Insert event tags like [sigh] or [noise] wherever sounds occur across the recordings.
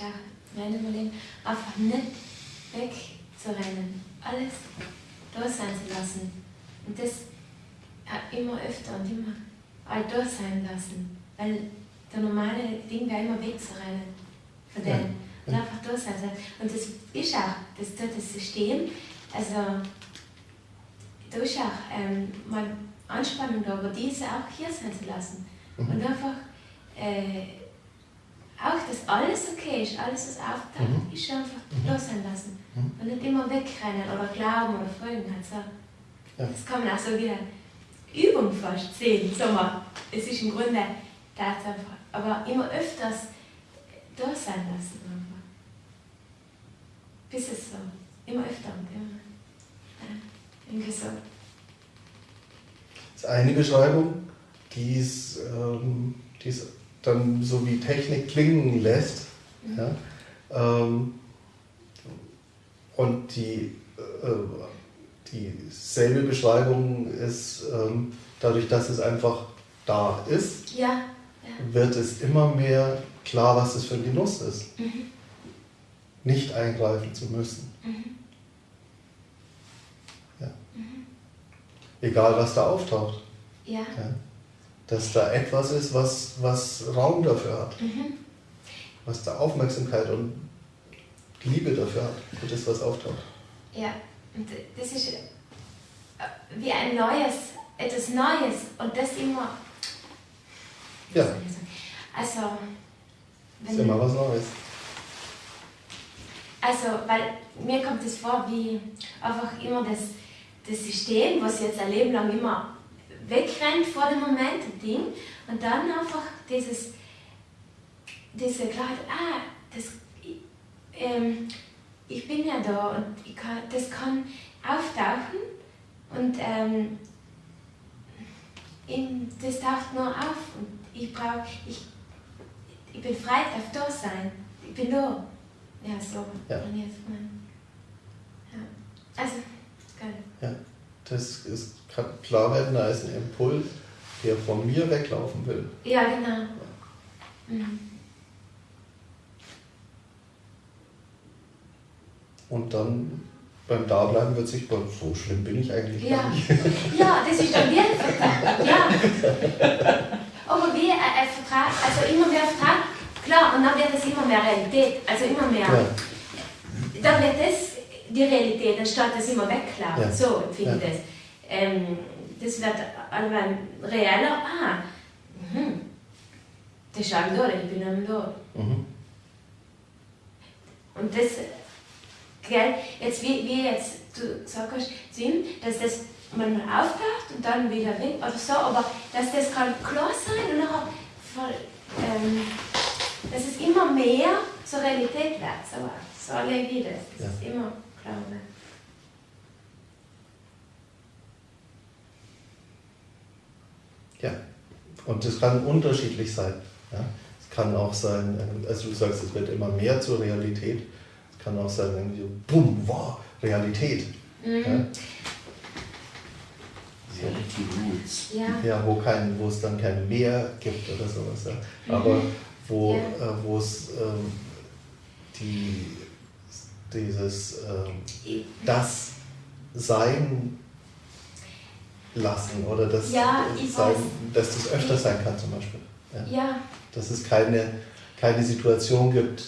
auch mein Überleben, einfach nicht wegzurennen. Alles da sein zu lassen. Und das immer öfter und immer all da sein lassen. Weil der normale Ding wäre immer wegzurennen von. Ja. Und einfach da sein. Und das ist auch, das tut das System, also da ist auch ähm, mal Anspannung da, aber diese auch hier sein zu lassen. Mhm. Und einfach äh, auch, dass alles okay ist, alles was auftaucht, mhm. ist einfach mhm. sein lassen. Mhm. Und nicht immer wegrennen oder glauben oder folgen. Also, ja. Das kann man auch so wie eine Übung fast sehen. So mal, es ist im Grunde das einfach. Aber immer öfters da sein lassen. Einfach. Bis es so, immer öfter und immer. Ja, irgendwie so. Das ist eine Beschreibung, die ist, ähm, die ist dann so wie Technik klingen lässt. Ja? Ähm, und die, äh, dieselbe Beschreibung ist, ähm, dadurch, dass es einfach da ist, ja, ja. wird es immer mehr klar, was es für ein Genuss ist. Mhm. Nicht eingreifen zu müssen. Mhm. Ja. Mhm. Egal, was da auftaucht. Ja. Dass da etwas ist, was, was Raum dafür hat. Mhm. Was da Aufmerksamkeit und Liebe dafür hat, für das, was auftaucht. Ja, und das ist äh, wie ein neues, etwas Neues und das immer. Ja. Also. Wenn ist immer was Neues. Also, weil mir kommt es vor wie einfach immer das, das System, was jetzt ein Leben lang immer wegrennt vor dem Moment, Ding, und dann einfach dieses, diese Klarheit, ah, das, ähm, ich bin ja da und ich kann, das kann auftauchen und ähm, in, das taucht nur auf und ich brauche, ich, ich bin frei, darf da sein, ich bin da. Ja, so. Ja. ja. Also, geil. Ja, das ist kann klar werden, da ist ein Impuls, der von mir weglaufen will. Ja, genau. Mhm. Und dann beim Dableiben wird sich, so schlimm bin ich eigentlich ja. gar nicht. Ja, das ist dann Vertrag. Ja. Aber wie ein Vertrag, also immer mehr Vertrag, klar, und dann wird es immer mehr Realität, also immer mehr. Ja. Dann wird das die Realität, anstatt das immer wegklappen. Ja. So empfinde ich ja. das ähm, das wird allgemein reeller. Ah, mhm. das ist ein da, ich bin am da. Mhm. Und das, gell, jetzt wie, wie jetzt du sagst zu ihm, dass das manchmal auftaucht und dann wieder weg oder so, aber dass das kann klar sein und nachher voll, ähm, dass es immer mehr zur Realität wird. So, so erlebe ich das. Das ja. ist immer klar. Wird. Ja, und das kann unterschiedlich sein. Ja? Es kann auch sein, also du sagst, es wird immer mehr zur Realität. Es kann auch sein, irgendwie so, bumm, wow, Realität. Mhm. Ja? Ja. ja, wo, kein, wo es dann kein Meer gibt oder sowas. Ja. Mhm. Aber wo, ja. äh, wo es ähm, die, dieses ähm, das Sein lassen oder dass, ja, sein, dass das öfter sein kann zum Beispiel. Ja. ja. Dass es keine, keine Situation gibt,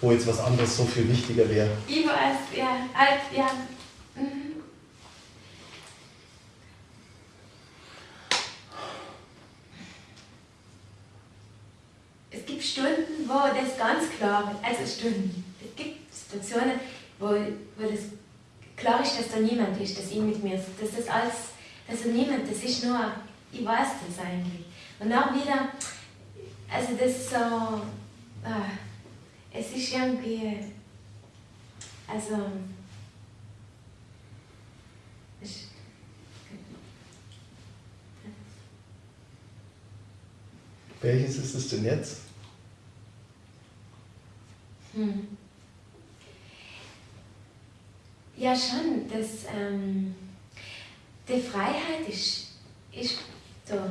wo jetzt was anderes so viel wichtiger wäre. Ich weiß, ja. ja. Mhm. Es gibt Stunden, wo das ganz klar ist, also Stunden. Es gibt Situationen, wo, wo das klar ist, dass da niemand ist, dass ich mit mir ist, dass das alles also niemand, das ist nur, ich weiß das eigentlich. Und auch wieder, also das ist so, ah, es ist irgendwie, also, ich, Welches ist es denn jetzt? Hm. Ja, schon, das, ähm, die Freiheit ist, ist da.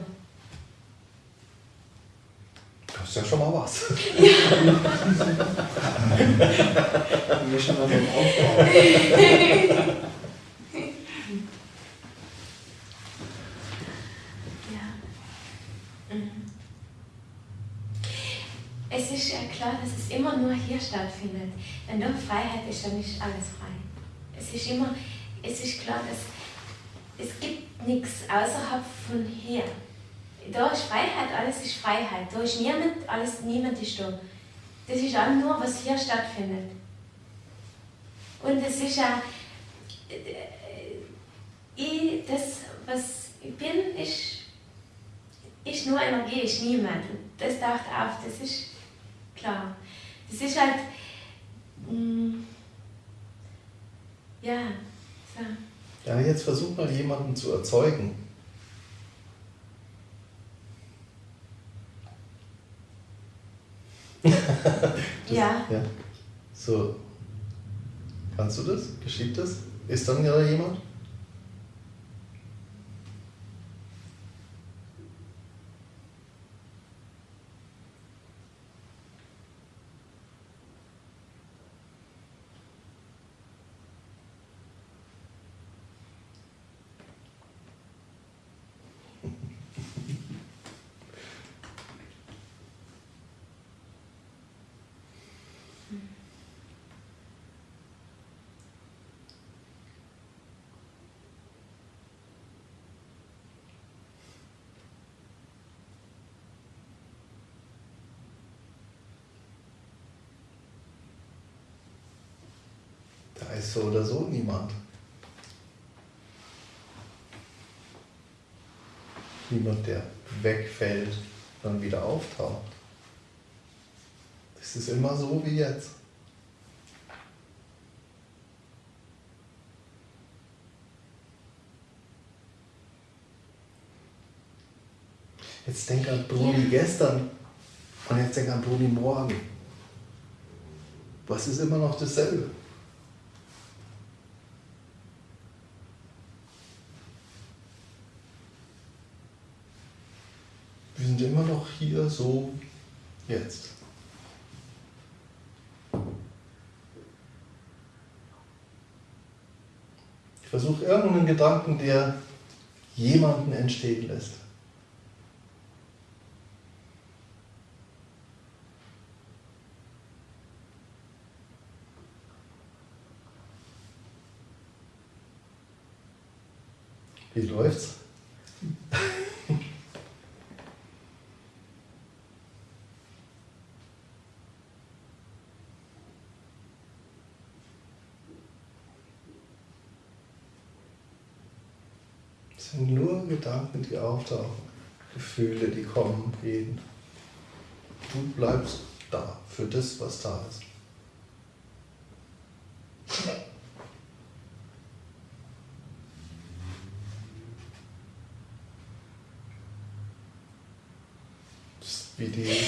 Das ist ja schon mal was. [laughs] Ja. wir schon mal beim Aufbau. Es ist ja klar, dass es immer nur hier stattfindet. Wenn da Freiheit ist, dann ist alles frei. Es ist immer, es ist klar, dass es gibt nichts außerhalb von hier. Da ist Freiheit, alles ist Freiheit. Da ist niemand, alles, niemand ist da. Das ist auch nur, was hier stattfindet. Und es ist ja, äh, ich, das, was ich bin, ist, ist nur Energie, ist niemand. Das taucht auf, das ist klar. Das ist halt, mm, ja, so. Ja, jetzt versuch mal jemanden zu erzeugen. [laughs] ja. ja. So. Kannst du das? Geschieht das? Ist dann ja jemand? Ist so oder so niemand. Niemand, der wegfällt, dann wieder auftaucht. Es ist immer so wie jetzt. Jetzt denk an Bruni gestern und jetzt denk an Bruni morgen. Was ist immer noch dasselbe? Sind immer noch hier so jetzt. Ich versuche irgendeinen Gedanken, der jemanden entstehen lässt. Wie läuft's? Sind nur Gedanken, die auftauchen, Gefühle, die kommen, gehen. Du bleibst da für das, was da ist. wie die,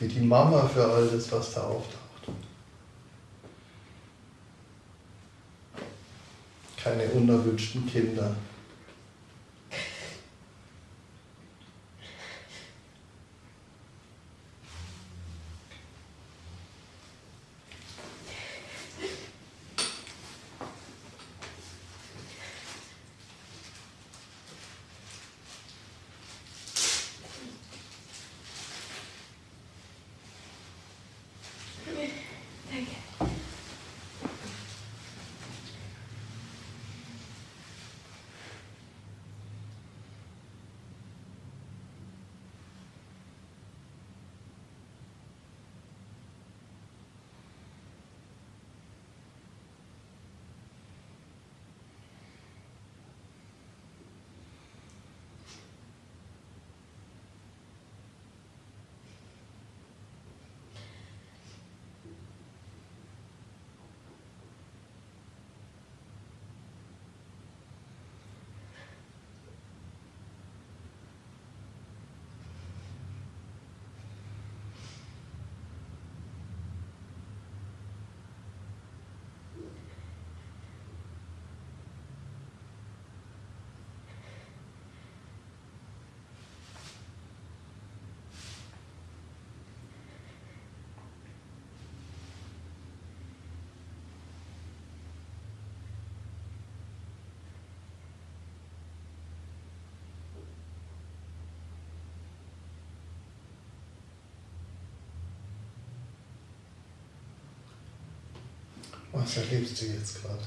wie die Mama für all das, was da auftaucht. Keine unerwünschten Kinder. Was erlebst du jetzt gerade?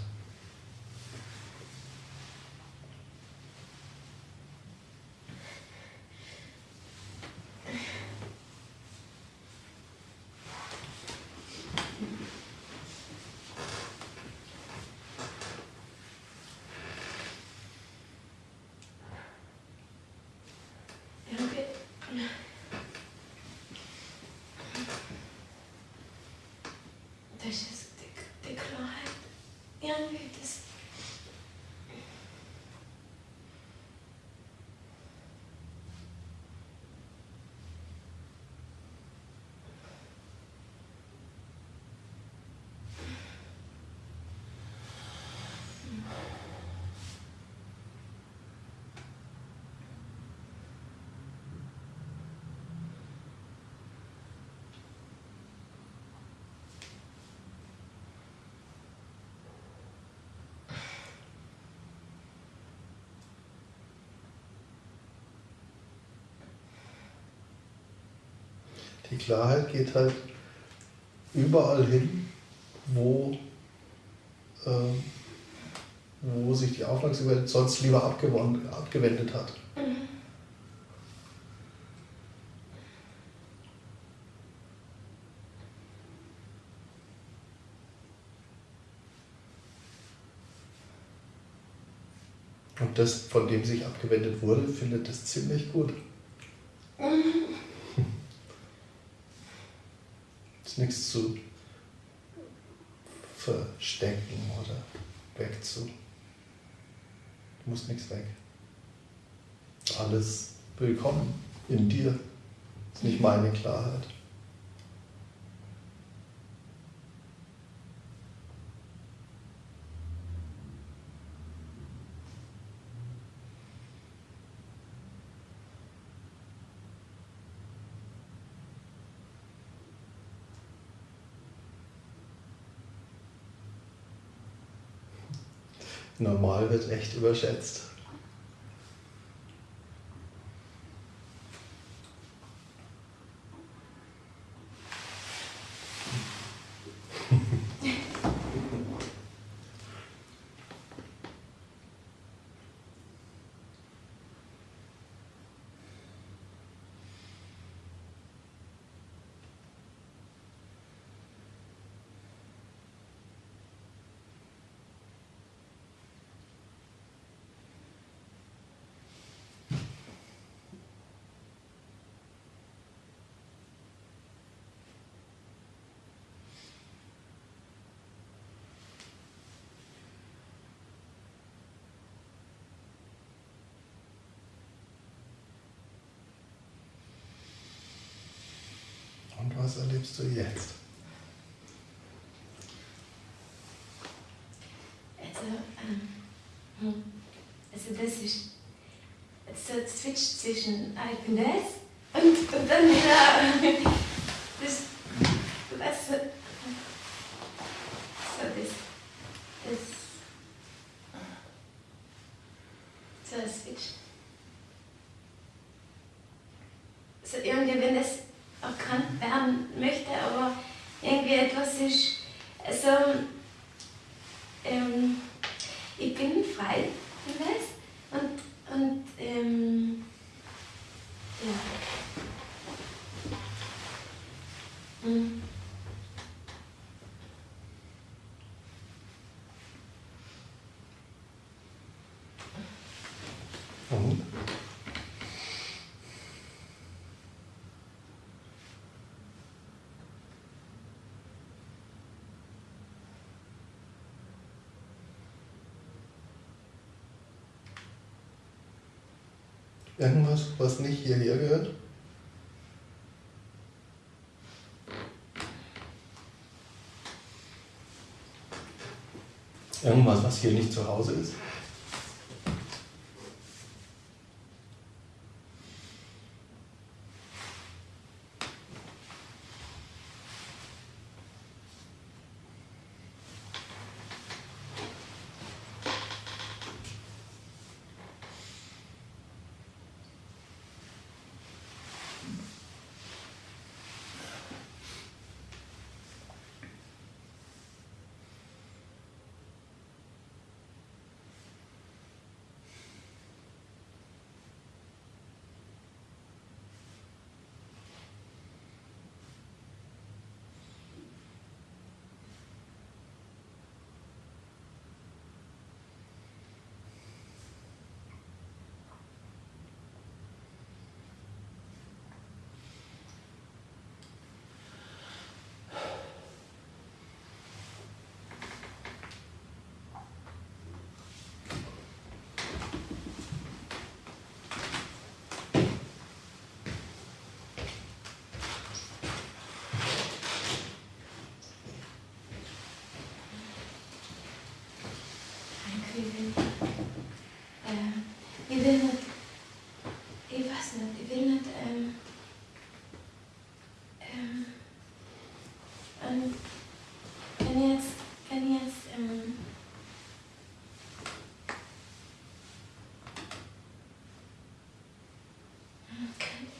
Die Klarheit geht halt überall hin, wo, äh, wo sich die Aufmerksamkeit sonst lieber abgewendet hat. Und das, von dem sich abgewendet wurde, findet es ziemlich gut. Ist nichts zu verstecken oder wegzu. Du musst nichts weg. Alles willkommen in dir. Das ist nicht meine Klarheit. Normal wird echt überschätzt. Erlebst du jetzt? Also, ähm, hm, also das ist so zwischen das und, und dann wieder [laughs] das, was so, so das, das so ein Switch. So irgendwie, wenn das erkannt werden möchte, aber irgendwie etwas ist so, also, ähm, ich bin frei, weißt und, und ähm, ja. Irgendwas, was nicht hierher gehört? Irgendwas, was hier nicht zu Hause ist? Ich will, äh, ich will nicht, ich weiß nicht, ich will nicht, ähm, ähm, ähm, wenn ich jetzt, wenn ich jetzt, ähm,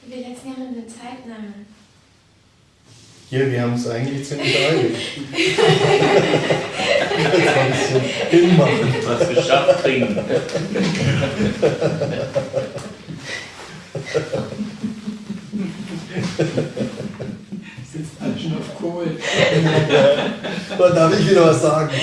ich will jetzt niemanden Zeit nehmen. Hier, wir haben es eigentlich ziemlich eilig. [laughs] Jetzt ein bisschen hinmachen. Was geschafft kriegen. Sitzt alle schon auf Kohl. Dann darf ich wieder was sagen. [laughs]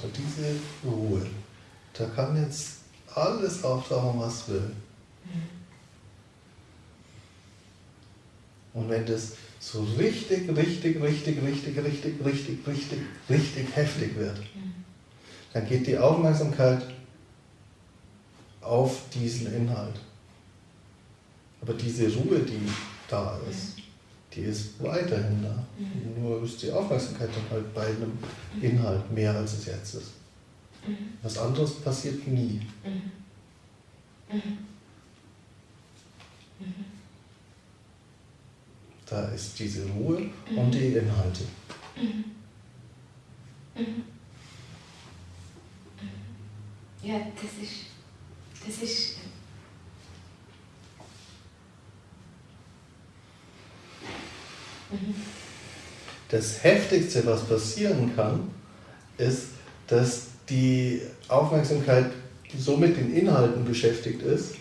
Schau, diese Ruhe. Da kann jetzt alles auftauchen, was will. Und wenn das so richtig, richtig, richtig, richtig, richtig, richtig, richtig, richtig heftig wird, dann geht die Aufmerksamkeit auf diesen Inhalt. Aber diese Ruhe, die da ist, die ist weiterhin da. Nur ist die Aufmerksamkeit dann halt bei einem Inhalt mehr, als es jetzt ist. Was anderes passiert nie. Da ist diese Ruhe und die Inhalte. Ja, das ist, das ist, Das Heftigste, was passieren kann, ist, dass die Aufmerksamkeit so mit den Inhalten beschäftigt ist,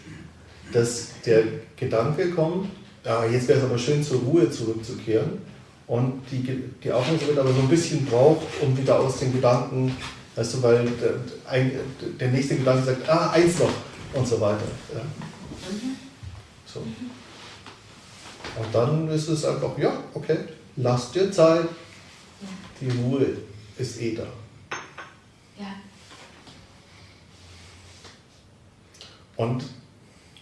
dass der Gedanke kommt, ja, jetzt wäre es aber schön zur Ruhe zurückzukehren und die, die Aufmerksamkeit aber so ein bisschen braucht, um wieder aus den Gedanken, weißt du, weil der, ein, der nächste Gedanke sagt, ah, eins noch und so weiter. Ja. So. Und dann ist es einfach, ja, okay, lass dir Zeit, die Ruhe ist eh da. ja, Und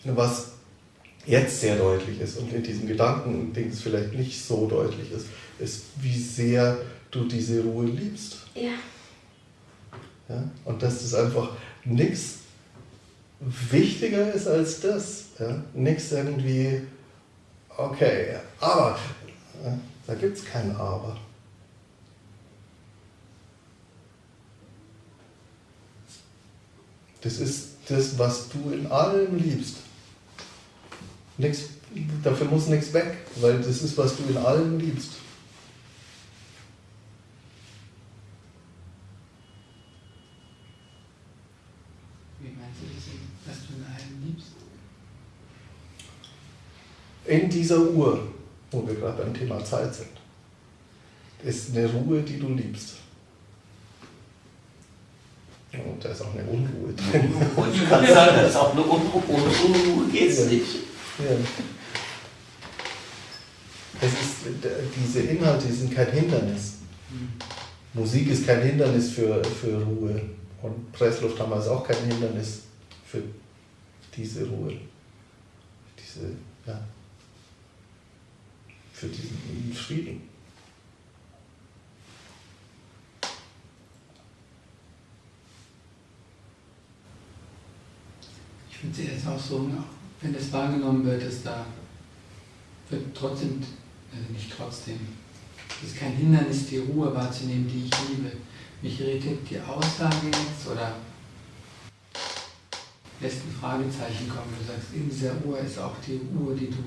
was jetzt sehr deutlich ist und in diesem Gedanken-Dings vielleicht nicht so deutlich ist, ist, wie sehr du diese Ruhe liebst. ja, Ja? Und dass das einfach nichts wichtiger ist als das. Ja? Nichts irgendwie, okay, aber, ja? Da gibt es kein Aber. Das ist das, was du in allem liebst. Nix, dafür muss nichts weg, weil das ist, was du in allem liebst. Wie meinst du das, dass du in allem liebst? In dieser Uhr, wo wir gerade beim Thema Zeit sind, ist eine Ruhe, die du liebst. Und da ist auch eine Unruhe drin. Und ich kann sagen, das ist auch eine Unruhe. Ohne Unruhe geht's Ja. nicht. Ja. Das ist, diese Inhalte sind kein Hindernis. Musik ist kein Hindernis für, für Ruhe. Und Presslufthammer ist auch kein Hindernis für diese Ruhe. Diese, ja, für diesen Frieden. Ich finde es jetzt auch so, wenn das wahrgenommen wird, dass da wird trotzdem, also nicht trotzdem, es ist kein Hindernis, die Ruhe wahrzunehmen, die ich liebe. Mich irritiert die Aussage jetzt oder lässt ein Fragezeichen kommen. Du sagst, in dieser Uhr ist auch die Uhr, die du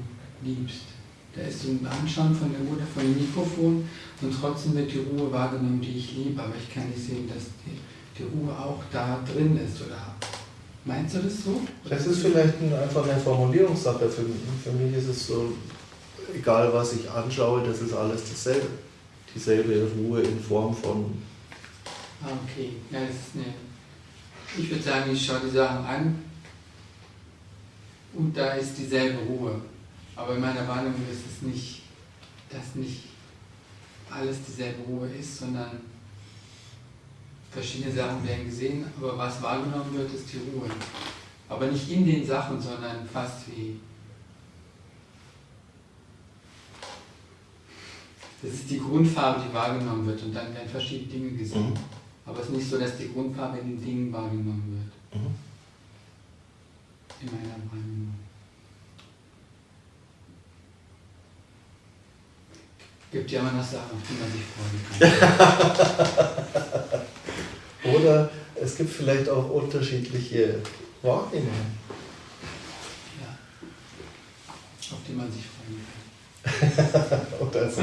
liebst. Da ist so ein Anschauen von der Uhr, von dem Mikrofon und trotzdem wird die Ruhe wahrgenommen, die ich liebe, aber ich kann nicht sehen, dass die, die Ruhe auch da drin ist. Oder meinst du das so? Das ist vielleicht einfach eine Formulierungssache. Für, für mich ist es so, egal was ich anschaue, das ist alles dasselbe. Dieselbe Ruhe in Form von. Ah, okay. Ja, das ist eine. Ich würde sagen, ich schaue die Sachen an und da ist dieselbe Ruhe. Aber in meiner Wahrnehmung ist es nicht, dass nicht alles dieselbe Ruhe ist, sondern verschiedene Sachen werden gesehen, aber was wahrgenommen wird, ist die Ruhe. Aber nicht in den Sachen, sondern fast wie. Das ist die Grundfarbe, die wahrgenommen wird und dann werden verschiedene Dinge gesehen. Mhm. Aber es ist nicht so, dass die Grundfarbe in den Dingen wahrgenommen wird. Mhm. In meiner Wahrnehmung. Gibt ja immer noch Sachen, auf die man sich freuen kann. [laughs] Oder es gibt vielleicht auch unterschiedliche Wahrnehmungen. Ja. Auf die man sich freuen kann. [laughs] Oder so.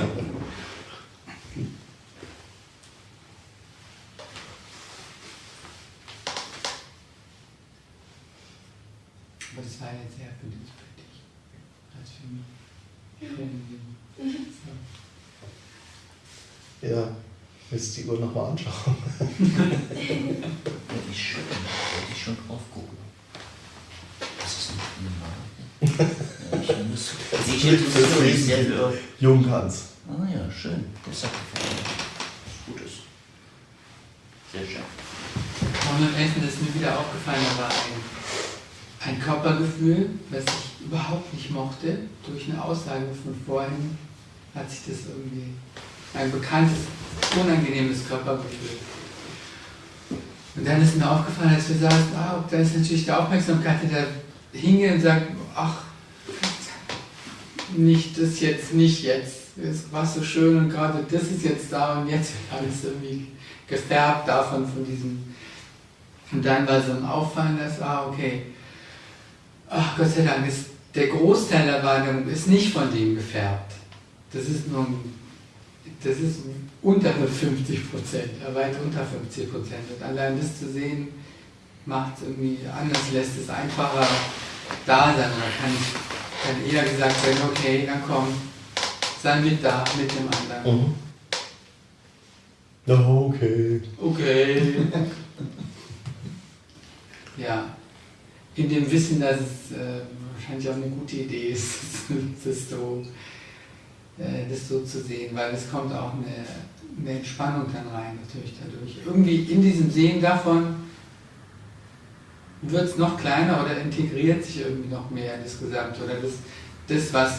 Aber das war jetzt eher für dich, als für mich. Für so. Ja, du die Uhr nochmal anschauen? ja, die ist schön, da wollte ich schon drauf gucken. Das ist nicht normal. Ja, ich muss, ich sehr für Junghans. Ah ja, schön. Das hat gefallen. Gutes. Sehr schön. Und am Essen ist mir wieder aufgefallen, da war ein, ein Körpergefühl, was ich überhaupt nicht mochte. Durch eine Aussage von vorhin hat sich das irgendwie ein bekanntes, unangenehmes Körpergefühl. Und dann ist mir aufgefallen, als wir saßen, ah, da ist natürlich die Aufmerksamkeit, der hinge und sagt, ach, nicht das jetzt, nicht jetzt. Es war so schön und gerade das ist jetzt da und jetzt wird alles irgendwie gefärbt davon, von diesem. Und dann war so ein Auffallen, das war, okay, ach Gott sei Dank, ist, der Großteil der Wahrnehmung ist nicht von dem gefärbt. Das ist nur ein das ist unter 50 Prozent, weit unter 50 Prozent. Und allein das zu sehen, macht es irgendwie anders, lässt es einfacher da sein. Oder kann, kann eher gesagt werden, okay, dann komm, sei mit da, mit dem anderen. Mhm. Okay. Okay. [laughs] ja. In dem Wissen, dass es äh, wahrscheinlich auch eine gute Idee ist, [laughs] das so äh, das so zu sehen, weil es kommt auch eine, eine Entspannung dann rein natürlich dadurch. Irgendwie in diesem Sehen davon wird es noch kleiner oder integriert sich irgendwie noch mehr in das Gesamte oder das, das was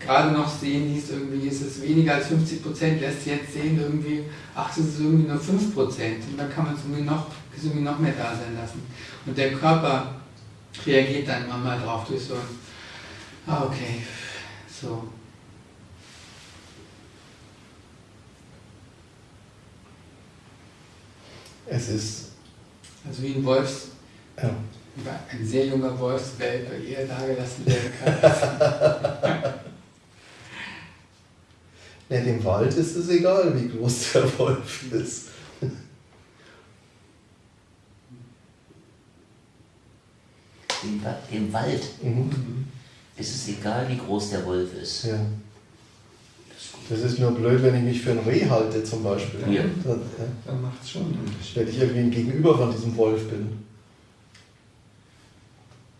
gerade noch sehen hieß, irgendwie ist es weniger als 50 Prozent, lässt jetzt sehen irgendwie, ach, es ist irgendwie nur 5 Prozent und dann kann man es irgendwie noch, irgendwie noch mehr da sein lassen. Und der Körper reagiert dann immer mal drauf durch so ein Ah, okay. So. Es ist. Also wie ein Wolfs. Ja. Ein sehr junger Wolfswelpe eher dagelassen werden kann. [laughs] ja, dem Wald ist es egal, wie groß der Wolf ist. Dem, dem Wald? Mhm ist es egal, wie groß der Wolf ist. Ja. Das ist nur blöd, wenn ich mich für ein Reh halte zum Beispiel. Ja. Dann, ja. Dann macht es schon. Wenn ich irgendwie ein Gegenüber von diesem Wolf bin.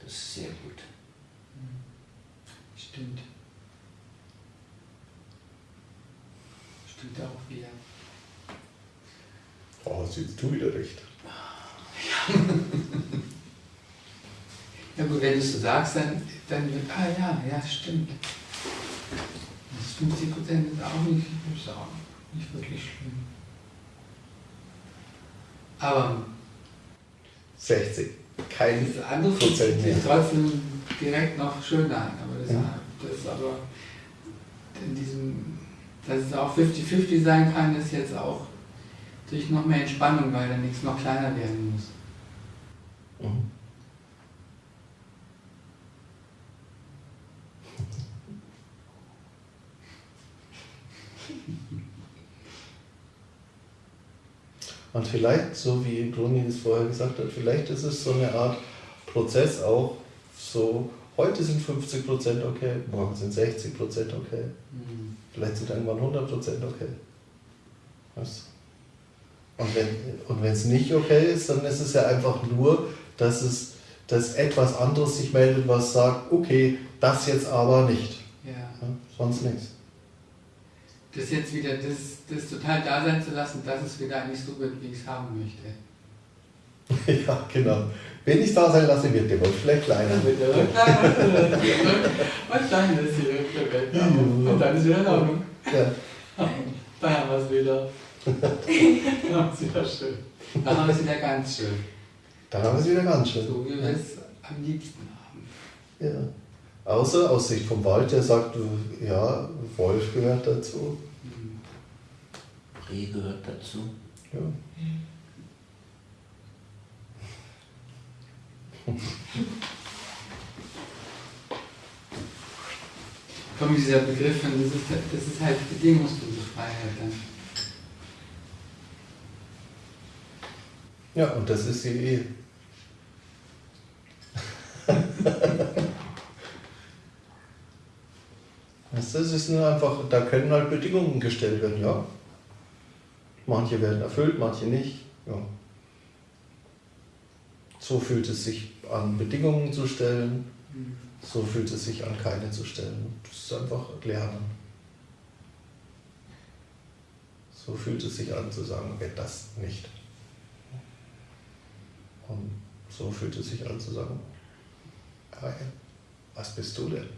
Das ist sehr gut. Stimmt. Stimmt auch wieder. Oh, hast du wieder recht. Ja. Ja gut, wenn du es so sagst, dann, dann wird, ah ja, ja, stimmt. Das 50 Prozent ist auch nicht, ist auch nicht wirklich schlimm. Aber 60. Kein Das andere Prozent mehr. sich trotzdem direkt noch schöner aber das, Ja. das ist aber in diesem, dass es auch 50-50 sein kann, ist jetzt auch durch noch mehr Entspannung, weil dann nichts noch kleiner werden muss. Mhm. Und vielleicht, so wie Bruni es vorher gesagt hat, vielleicht ist es so eine Art Prozess auch so, heute sind 50% okay, morgen sind 60% okay, Mhm. vielleicht sind irgendwann 100% okay. Du? Und wenn und es nicht okay ist, dann ist es ja einfach nur, dass es dass etwas anderes sich meldet, was sagt, okay, das jetzt aber nicht. Ja. Ja, sonst nichts. Das jetzt wieder, das, das total da sein zu lassen, dass es wieder eigentlich so wird, wie ich es haben möchte. [laughs] ja, genau. Wenn ich da sein lasse, wird der Wolf vielleicht kleiner. Mit der Rücklage und dann ist die weg. Ja. Und dann ist wieder in Ordnung. Ja. [laughs] Da haben wir es wieder. [laughs] Da haben wir es wieder schön. Da haben wir es wieder ganz schön. Dann haben wir es wieder ganz schön. So wie wir es am liebsten haben. Ja. Außer aus Sicht vom Wald, der sagt, ja, Wolf gehört dazu. Reh gehört dazu. Ja. Komm, dieser Begriff das ist, das ist halt bedingungslose Freiheit dann. Ja, und das ist die Ehe. Es ist einfach, da können halt Bedingungen gestellt werden, ja. Manche werden erfüllt, manche nicht. Ja. So fühlt es sich an, Bedingungen zu stellen, so fühlt es sich an, keine zu stellen. Das ist einfach Lernen. So fühlt es sich an zu sagen, okay, das nicht. Und so fühlt es sich an zu sagen, was bist du denn?